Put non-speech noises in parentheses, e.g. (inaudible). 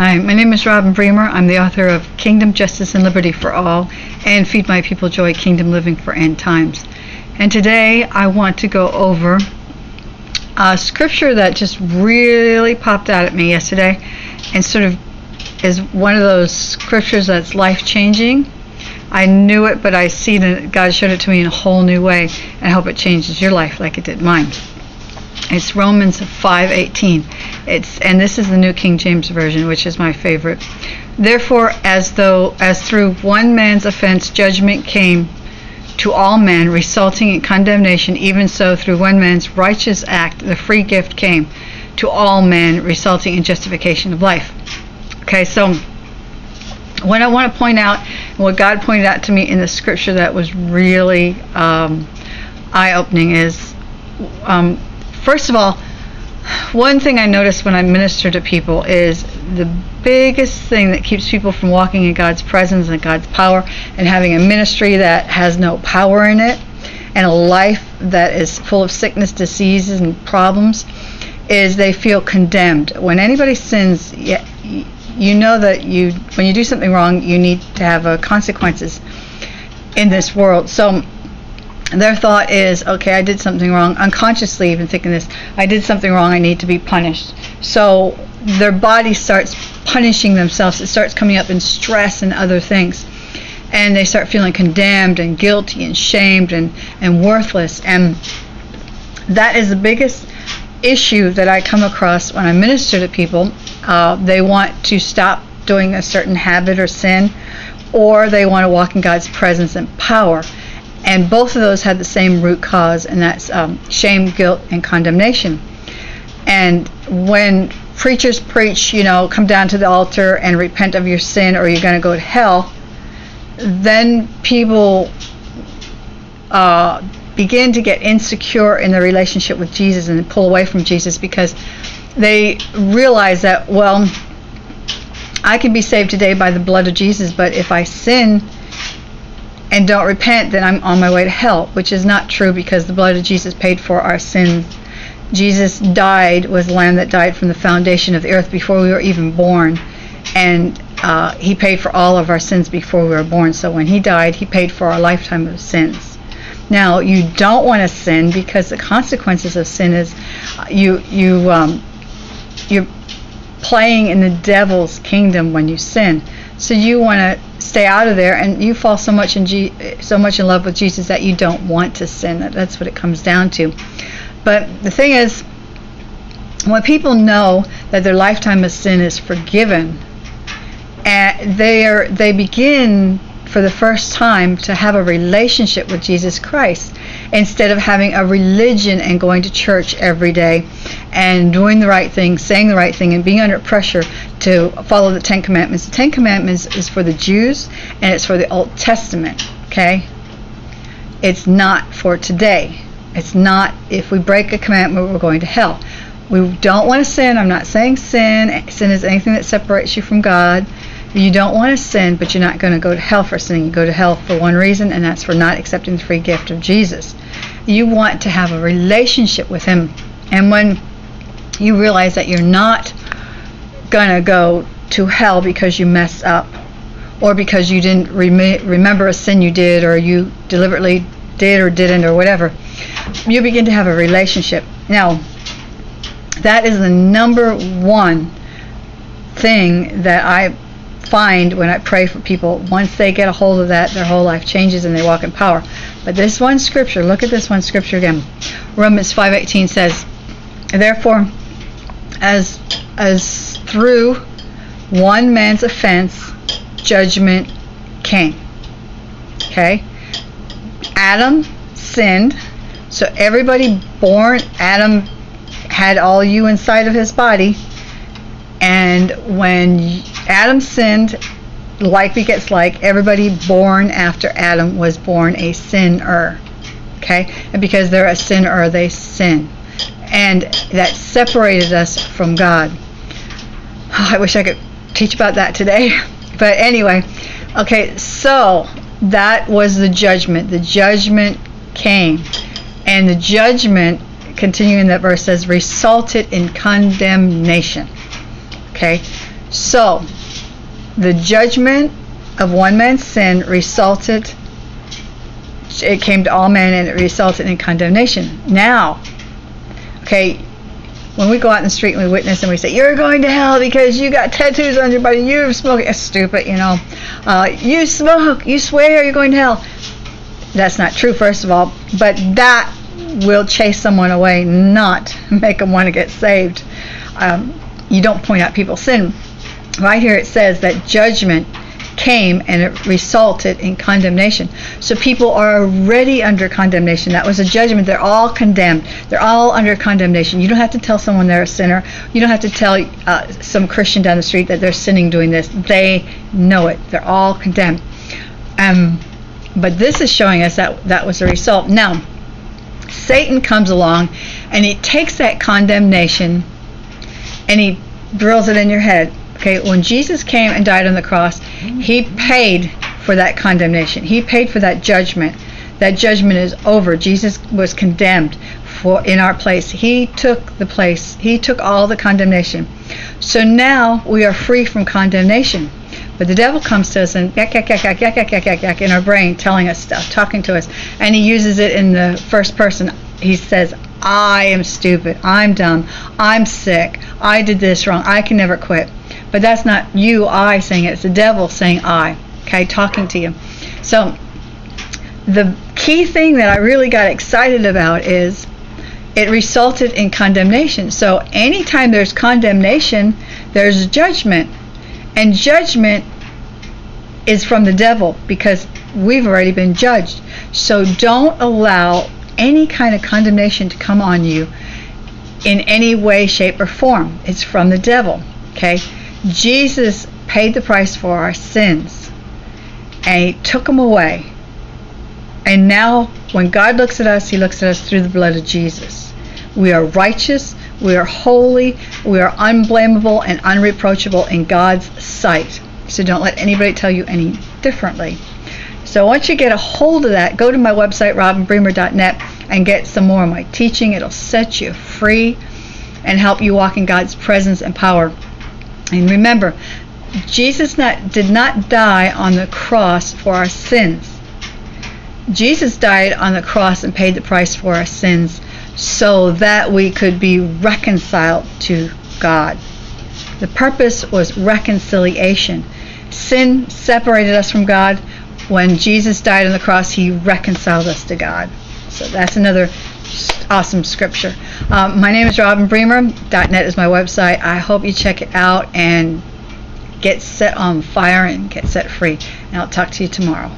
Hi, my name is Robin Bremer. I'm the author of Kingdom, Justice, and Liberty for All and Feed My People Joy Kingdom Living for End Times. And today I want to go over a scripture that just really popped out at me yesterday and sort of is one of those scriptures that's life changing. I knew it, but I see that God showed it to me in a whole new way and I hope it changes your life like it did mine. It's Romans 5:18. It's and this is the New King James version, which is my favorite. Therefore, as though as through one man's offense judgment came to all men, resulting in condemnation, even so through one man's righteous act the free gift came to all men, resulting in justification of life. Okay, so what I want to point out, what God pointed out to me in the scripture that was really um, eye-opening is. Um, first of all, one thing I notice when I minister to people is the biggest thing that keeps people from walking in God's presence and God's power and having a ministry that has no power in it and a life that is full of sickness, diseases, and problems is they feel condemned. When anybody sins, you know that you when you do something wrong, you need to have uh, consequences in this world. So their thought is, okay, I did something wrong, unconsciously even thinking this, I did something wrong, I need to be punished. So their body starts punishing themselves, it starts coming up in stress and other things. And they start feeling condemned and guilty and shamed and, and worthless. And that is the biggest issue that I come across when I minister to people. Uh, they want to stop doing a certain habit or sin, or they want to walk in God's presence and power and both of those had the same root cause, and that's um, shame, guilt, and condemnation. And when preachers preach, you know, come down to the altar and repent of your sin, or you're going to go to hell, then people uh, begin to get insecure in their relationship with Jesus and pull away from Jesus because they realize that, well, I can be saved today by the blood of Jesus, but if I sin, and don't repent, then I'm on my way to hell, which is not true because the blood of Jesus paid for our sins. Jesus died, was the lamb that died from the foundation of the earth before we were even born. And uh, he paid for all of our sins before we were born. So when he died, he paid for our lifetime of sins. Now you don't want to sin because the consequences of sin is you you um, you're playing in the devil's kingdom when you sin. So you want to stay out of there, and you fall so much in G- so much in love with Jesus that you don't want to sin. That's what it comes down to. But the thing is, when people know that their lifetime of sin is forgiven, and they are they begin for the first time to have a relationship with Jesus Christ instead of having a religion and going to church every day and doing the right thing, saying the right thing, and being under pressure to follow the Ten Commandments. The Ten Commandments is for the Jews and it's for the Old Testament, okay? It's not for today. It's not, if we break a commandment, we're going to hell. We don't want to sin. I'm not saying sin. Sin is anything that separates you from God. You don't want to sin, but you're not going to go to hell for sinning. You go to hell for one reason, and that's for not accepting the free gift of Jesus. You want to have a relationship with Him. And when you realize that you're not going to go to hell because you mess up or because you didn't rem- remember a sin you did or you deliberately did or didn't or whatever, you begin to have a relationship. Now, that is the number one thing that I find when I pray for people. Once they get a hold of that, their whole life changes and they walk in power. But this one scripture, look at this one scripture again. Romans 5:18 says, "Therefore, as as through one man's offense, judgment came." Okay? Adam sinned, so everybody born Adam had all you inside of his body. And when Adam sinned, like begets like. Everybody born after Adam was born a sinner. Okay? And because they're a sinner, they sin. And that separated us from God. Oh, I wish I could teach about that today. (laughs) But anyway, okay, so that was the judgment. The judgment came. And the judgment, continuing that verse, says, resulted in condemnation. Okay? So, the judgment of one man's sin resulted it came to all men and it resulted in condemnation. Now, okay, when we go out in the street and we witness and we say, You're going to hell because you got tattoos on your body, you're smoking, it's stupid, you know. Uh, you smoke, you swear you're going to hell. That's not true, first of all, but that will chase someone away, not (laughs) make them want to get saved. Um, you don't point out people's sin. Right here it says that judgment came and it resulted in condemnation. So people are already under condemnation. That was a judgment. They're all condemned. They're all under condemnation. You don't have to tell someone they're a sinner. You don't have to tell uh, some Christian down the street that they're sinning doing this. They know it. They're all condemned. Um, but this is showing us that that was the result. Now, Satan comes along and he takes that condemnation and he drills it in your head Okay, when Jesus came and died on the cross, he paid for that condemnation. He paid for that judgment. That judgment is over. Jesus was condemned for in our place. He took the place. He took all the condemnation. So now we are free from condemnation. But the devil comes to us and yak yak yak yak yak yak yak yak yak in our brain, telling us stuff, talking to us, and he uses it in the first person. He says, "I am stupid. I'm dumb. I'm sick. I did this wrong. I can never quit." But that's not you, I saying it. It's the devil saying I. Okay, talking to you. So the key thing that I really got excited about is it resulted in condemnation. So anytime there's condemnation, there's judgment. And judgment is from the devil because we've already been judged. So don't allow any kind of condemnation to come on you in any way, shape, or form. It's from the devil. Okay? Jesus paid the price for our sins and he took them away. And now, when God looks at us, he looks at us through the blood of Jesus. We are righteous, we are holy, we are unblameable and unreproachable in God's sight. So don't let anybody tell you any differently. So once you get a hold of that, go to my website, robinbremer.net, and get some more of my teaching. It'll set you free and help you walk in God's presence and power and remember, Jesus not, did not die on the cross for our sins. Jesus died on the cross and paid the price for our sins so that we could be reconciled to God. The purpose was reconciliation. Sin separated us from God. When Jesus died on the cross, he reconciled us to God. So that's another awesome scripture. Um, my name is Robin Bremer. .net is my website. I hope you check it out and get set on fire and get set free. And I'll talk to you tomorrow.